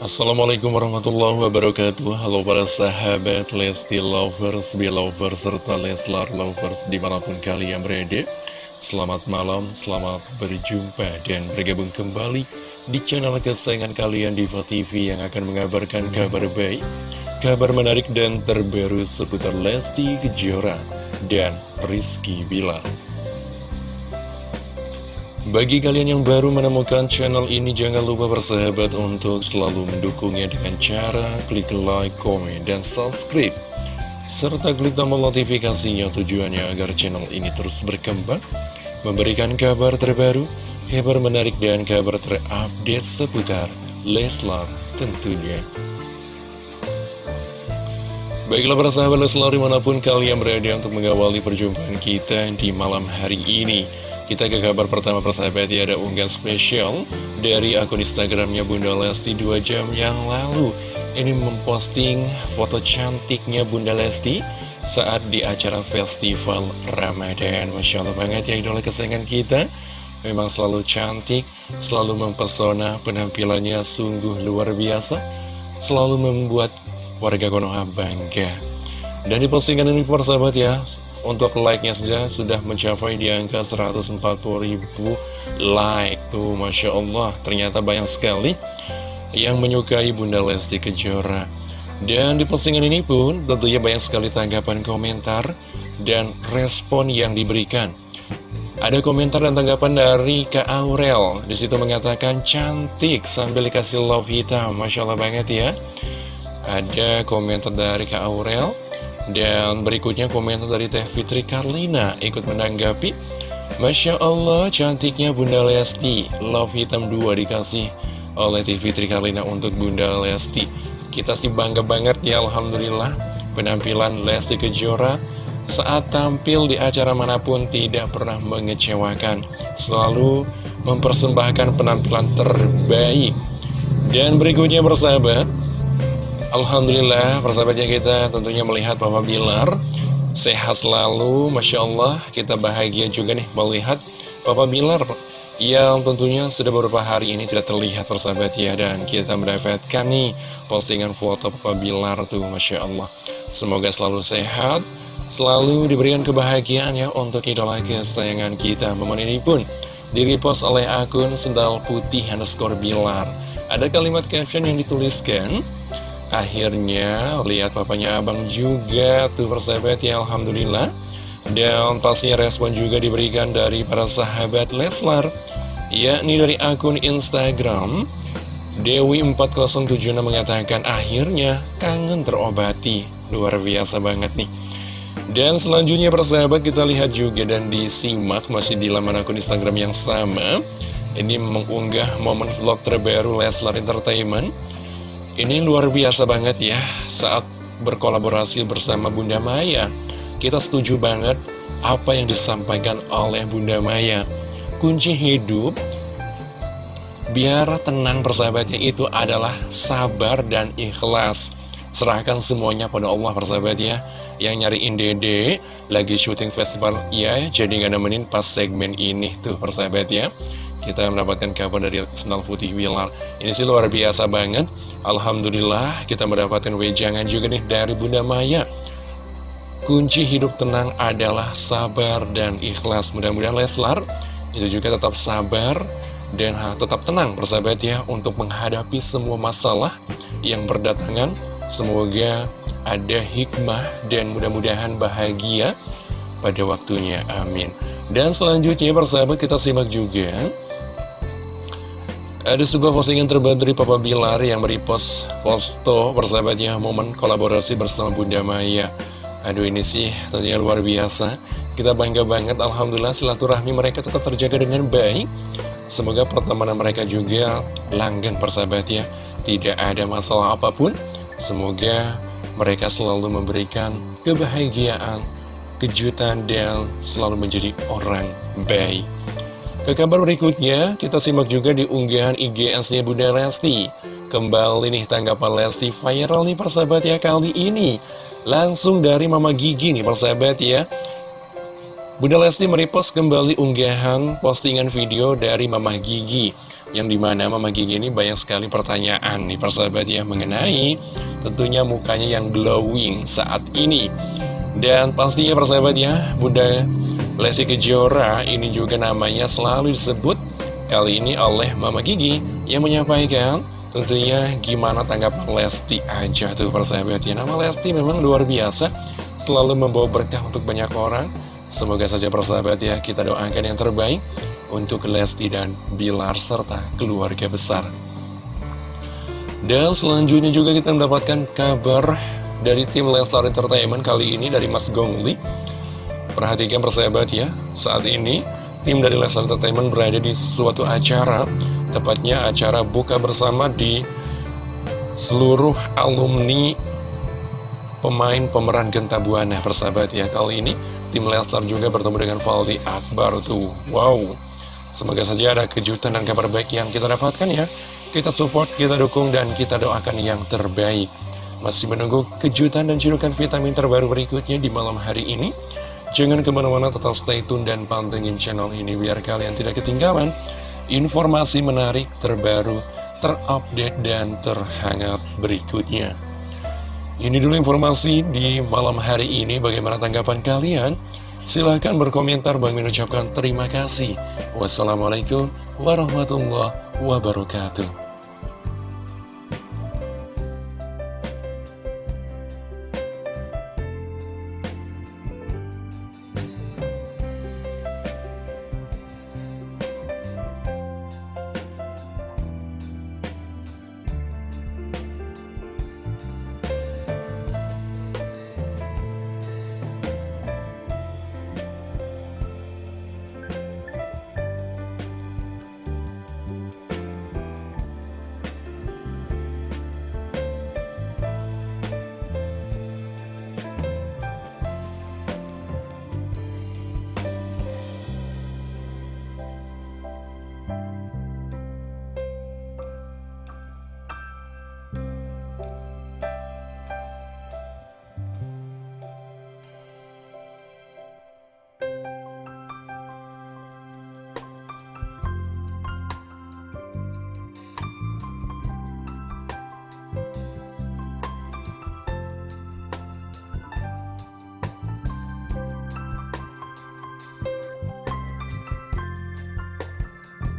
Assalamualaikum warahmatullahi wabarakatuh. Halo para sahabat Lesti Lovers, Belovers, serta Leslar Lovers di mana pun kalian berada. Selamat malam, selamat berjumpa dan bergabung kembali di channel kesayangan kalian Diva TV yang akan mengabarkan kabar baik Kabar menarik dan terbaru seputar Lesti Kejora dan Rizky Bilar bagi kalian yang baru menemukan channel ini, jangan lupa bersahabat untuk selalu mendukungnya dengan cara klik like, komen, dan subscribe. Serta klik tombol notifikasinya tujuannya agar channel ini terus berkembang, memberikan kabar terbaru, kabar menarik, dan kabar terupdate seputar Leslar tentunya. Baiklah para sahabat Leslar di mana pun kalian berada untuk mengawali perjumpaan kita di malam hari ini. Kita ke kabar pertama persahabat ya ada unggahan spesial dari akun Instagramnya Bunda Lesti 2 jam yang lalu. Ini memposting foto cantiknya Bunda Lesti saat di acara festival Ramadan. Masya Allah banget ya idola kesayangan kita. Memang selalu cantik, selalu mempesona, penampilannya sungguh luar biasa Selalu membuat warga Konoha bangga. Dan di postingan ini persahabat ya untuk like-nya saja sudah mencapai di angka 140 ribu like. Tuh Masya Allah ternyata banyak sekali yang menyukai Bunda Lesti Kejora. Dan di postingan ini pun tentunya banyak sekali tanggapan komentar dan respon yang diberikan. Ada komentar dan tanggapan dari Kak Aurel. Di situ mengatakan cantik sambil dikasih love hitam. Masya Allah banget ya. Ada komentar dari Kak Aurel dan berikutnya komentar dari Teh Fitri Karlina ikut menanggapi Masya Allah cantiknya Bunda Lesti. Love hitam 2 dikasih oleh Teh Fitri Karlina untuk Bunda Lesti. Kita sih bangga banget ya Alhamdulillah. Penampilan Lesti Kejora saat tampil di acara mana pun tidak pernah mengecewakan. Selalu mempersembahkan penampilan terbaik. Dan berikutnya bersahabat Alhamdulillah persahabatnya kita tentunya melihat Papa Bilar sehat selalu Masya Allah. Kita bahagia juga nih melihat Papa Bilar yang tentunya sudah beberapa hari ini tidak terlihat persahabat ya. Dan kita mendapatkan nih postingan foto Papa Bilar tuh Masya Allah. Semoga selalu sehat selalu diberikan kebahagiaan ya untuk idola kesayangan kita. Momen ini pun direpost oleh akun sendal putih underscore Bilar. Ada kalimat caption yang dituliskan Akhirnya lihat papanya abang juga tuh persahabat ya Alhamdulillah. Dan pastinya respon juga diberikan dari para sahabat Leslar Yakni dari akun Instagram. Dewi4076 mengatakan akhirnya kangen terobati. Luar biasa banget nih. Dan selanjutnya persahabat kita lihat juga dan disimak masih di laman akun Instagram yang sama. Ini mengunggah momen vlog terbaru Leslar Entertainment ini luar biasa banget ya saat berkolaborasi bersama Bunda Maya. Kita setuju banget apa yang disampaikan oleh Bunda Maya. Kunci hidup biar tenang persahabatnya itu adalah sabar dan ikhlas. Serahkan semuanya pada Allah persahabat ya. Yang nyariin dede lagi syuting festival ya jadi nggak nemenin pas segmen ini tuh persahabat ya. Kita mendapatkan kabar dari Senal Putih Wilar. Ini sih luar biasa banget. Alhamdulillah kita mendapatkan wejangan juga nih dari Bunda Maya. Kunci hidup tenang adalah sabar dan ikhlas. Mudah-mudahan Leslar itu juga tetap sabar dan tetap tenang persahabat ya Untuk menghadapi semua masalah yang berdatangan. Semoga ada hikmah dan mudah-mudahan bahagia pada waktunya. Amin. Dan selanjutnya persahabat kita simak juga ada sebuah postingan terbaru dari Papa Bilar yang merepost foto persahabatnya momen kolaborasi bersama Bunda Maya. Aduh ini sih tentunya luar biasa. Kita bangga banget Alhamdulillah silaturahmi mereka tetap terjaga dengan baik. Semoga pertemanan mereka juga langgeng persahabatnya. Tidak ada masalah apa pun. Semoga mereka selalu memberikan kebahagiaan, kejutan, dan selalu menjadi orang baik. Ke kabar berikutnya, kita simak juga di unggahan IGS-nya Bunda Lesti. Kembali nih tanggapan Lesti viral nih persahabat ya kali ini. Langsung dari Mama Gigi nih persahabat ya. Bunda Lesti merepost kembali unggahan postingan video dari Mama Gigi. Yang di mana Mama Gigi ini banyak sekali pertanyaan nih persahabat ya Mengenai tentunya mukanya yang glowing saat ini Dan pastinya persahabat ya Bunda Lesti Kejora ini juga namanya selalu disebut. Kali ini oleh Mama Gigi yang menyampaikan Tentunya gimana tanggapan Lesti aja tuh persahabat. Ya Nama Lesti memang luar biasa. Selalu membawa berkah untuk banyak orang. Semoga saja persahabat ya kita doakan yang terbaik Untuk Lesti dan Bilar serta keluarga besar. Dan selanjutnya juga kita mendapatkan kabar dari tim Leslar Entertainment kali ini dari Mas Gongli. Perhatikan persahabat ya, saat ini tim dari Leslar Entertainment berada di suatu acara, tepatnya acara buka bersama di seluruh alumni pemain pemeran Genta Buana persahabat ya. Kali ini tim Leslar juga bertemu dengan Valdi Akbar tuh. Wow, semoga saja ada kejutan dan kabar baik yang kita dapatkan ya. Kita support, kita dukung, dan kita doakan yang terbaik. Masih menunggu kejutan dan cirukan vitamin terbaru berikutnya di malam hari ini. Jangan ke mana-mana tetap stay tune dan pantengin channel ini biar kalian tidak ketinggalan informasi menarik terbaru, terupdate, dan terhangat berikutnya. Ini dulu informasi di malam hari ini. Bagaimana tanggapan kalian? Silahkan berkomentar. Bang mengucapkan terima kasih. Wassalamualaikum warahmatullahi wabarakatuh.